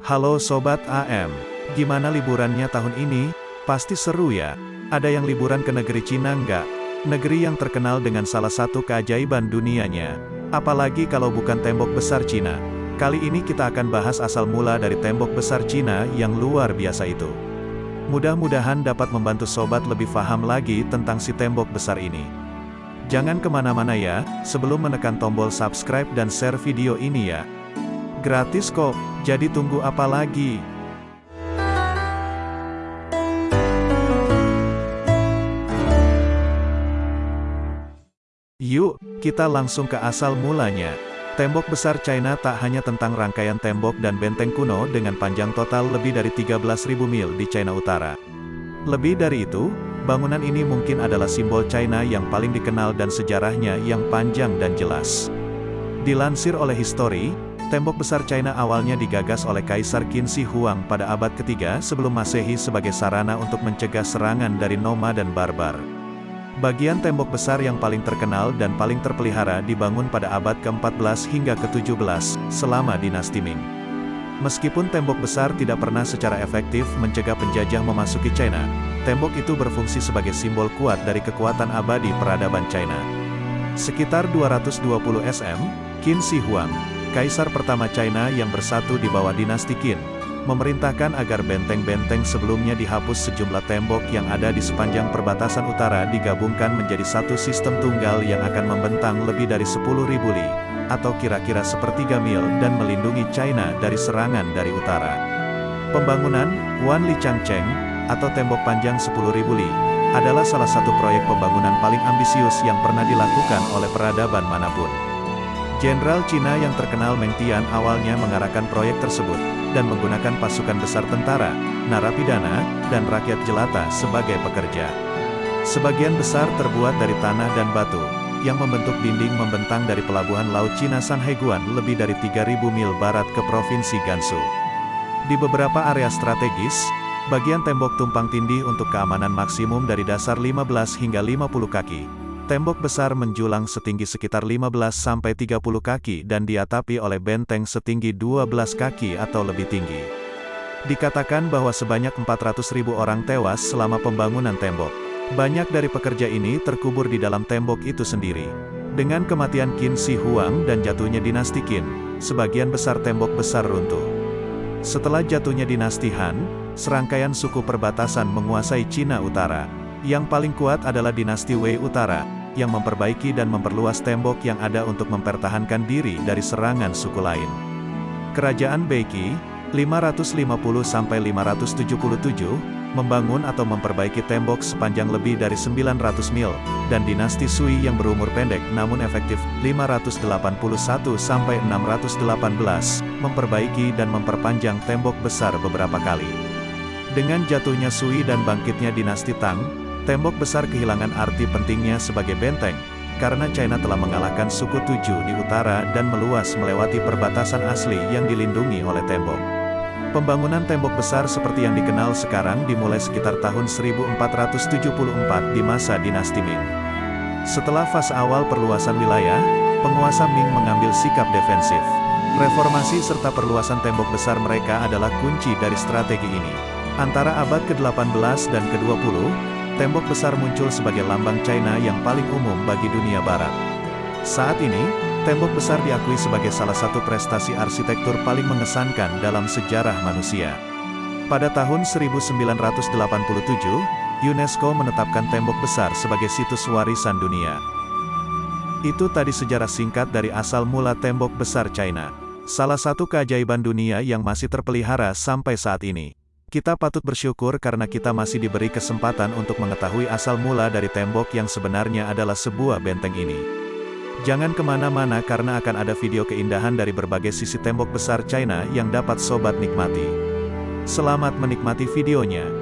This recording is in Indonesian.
Halo Sobat AM, gimana liburannya tahun ini? Pasti seru ya? Ada yang liburan ke negeri Cina nggak? Negeri yang terkenal dengan salah satu keajaiban dunianya. Apalagi kalau bukan tembok besar Cina. Kali ini kita akan bahas asal mula dari tembok besar Cina yang luar biasa itu. Mudah-mudahan dapat membantu sobat lebih paham lagi tentang si tembok besar ini. Jangan ke mana-mana ya, sebelum menekan tombol subscribe dan share video ini ya. Gratis kok, jadi tunggu apa lagi? Yuk, kita langsung ke asal mulanya. Tembok besar China tak hanya tentang rangkaian tembok dan benteng kuno dengan panjang total lebih dari 13.000 mil di China Utara. Lebih dari itu, bangunan ini mungkin adalah simbol China yang paling dikenal dan sejarahnya yang panjang dan jelas. Dilansir oleh History, Tembok besar China awalnya digagas oleh Kaisar Qin Shi Huang pada abad ketiga sebelum masehi sebagai sarana untuk mencegah serangan dari Noma dan Barbar. Bagian tembok besar yang paling terkenal dan paling terpelihara dibangun pada abad ke-14 hingga ke-17, selama dinasti Ming. Meskipun tembok besar tidak pernah secara efektif mencegah penjajah memasuki China, tembok itu berfungsi sebagai simbol kuat dari kekuatan abadi peradaban China. Sekitar 220 SM, Qin Shi Huang, Kaisar pertama China yang bersatu di bawah dinasti Qin, memerintahkan agar benteng-benteng sebelumnya dihapus sejumlah tembok yang ada di sepanjang perbatasan utara digabungkan menjadi satu sistem tunggal yang akan membentang lebih dari 10.000 li, atau kira-kira sepertiga mil dan melindungi China dari serangan dari utara. Pembangunan, Wan Li Changcheng, atau tembok panjang 10.000 li, adalah salah satu proyek pembangunan paling ambisius yang pernah dilakukan oleh peradaban mana pun. Jenderal Cina yang terkenal Meng Tian awalnya mengarahkan proyek tersebut, dan menggunakan pasukan besar tentara, narapidana, dan rakyat jelata sebagai pekerja. Sebagian besar terbuat dari tanah dan batu, yang membentuk dinding membentang dari pelabuhan Laut Cina Sanheguan lebih dari 3.000 mil barat ke Provinsi Gansu. Di beberapa area strategis, bagian tembok tumpang tindih untuk keamanan maksimum dari dasar 15 hingga 50 kaki, Tembok besar menjulang setinggi sekitar 15-30 kaki dan diatapi oleh benteng setinggi 12 kaki atau lebih tinggi. Dikatakan bahwa sebanyak 400.000 orang tewas selama pembangunan tembok. Banyak dari pekerja ini terkubur di dalam tembok itu sendiri. Dengan kematian Qin Shi Huang dan jatuhnya dinasti Qin, sebagian besar tembok besar runtuh. Setelah jatuhnya dinasti Han, serangkaian suku perbatasan menguasai Cina Utara. Yang paling kuat adalah dinasti Wei Utara, yang memperbaiki dan memperluas tembok yang ada untuk mempertahankan diri dari serangan suku lain. Kerajaan Beiki, 550-577, membangun atau memperbaiki tembok sepanjang lebih dari 900 mil, dan dinasti Sui yang berumur pendek namun efektif, 581-618, memperbaiki dan memperpanjang tembok besar beberapa kali. Dengan jatuhnya Sui dan bangkitnya dinasti Tang, Tembok besar kehilangan arti pentingnya sebagai benteng, karena China telah mengalahkan suku Tuju di utara dan meluas melewati perbatasan asli yang dilindungi oleh tembok. Pembangunan tembok besar seperti yang dikenal sekarang dimulai sekitar tahun 1474 di masa dinasti Ming. Setelah fase awal perluasan wilayah, penguasa Ming mengambil sikap defensif. Reformasi serta perluasan tembok besar mereka adalah kunci dari strategi ini. Antara abad ke-18 dan ke-20, tembok besar muncul sebagai lambang China yang paling umum bagi dunia barat. Saat ini, tembok besar diakui sebagai salah satu prestasi arsitektur paling mengesankan dalam sejarah manusia. Pada tahun 1987, UNESCO menetapkan tembok besar sebagai situs warisan dunia. Itu tadi sejarah singkat dari asal mula tembok besar China. Salah satu keajaiban dunia yang masih terpelihara sampai saat ini. Kita patut bersyukur karena kita masih diberi kesempatan untuk mengetahui asal mula dari tembok yang sebenarnya adalah sebuah benteng ini. Jangan ke mana-mana karena akan ada video keindahan dari berbagai sisi tembok besar China yang dapat sobat nikmati. Selamat menikmati videonya.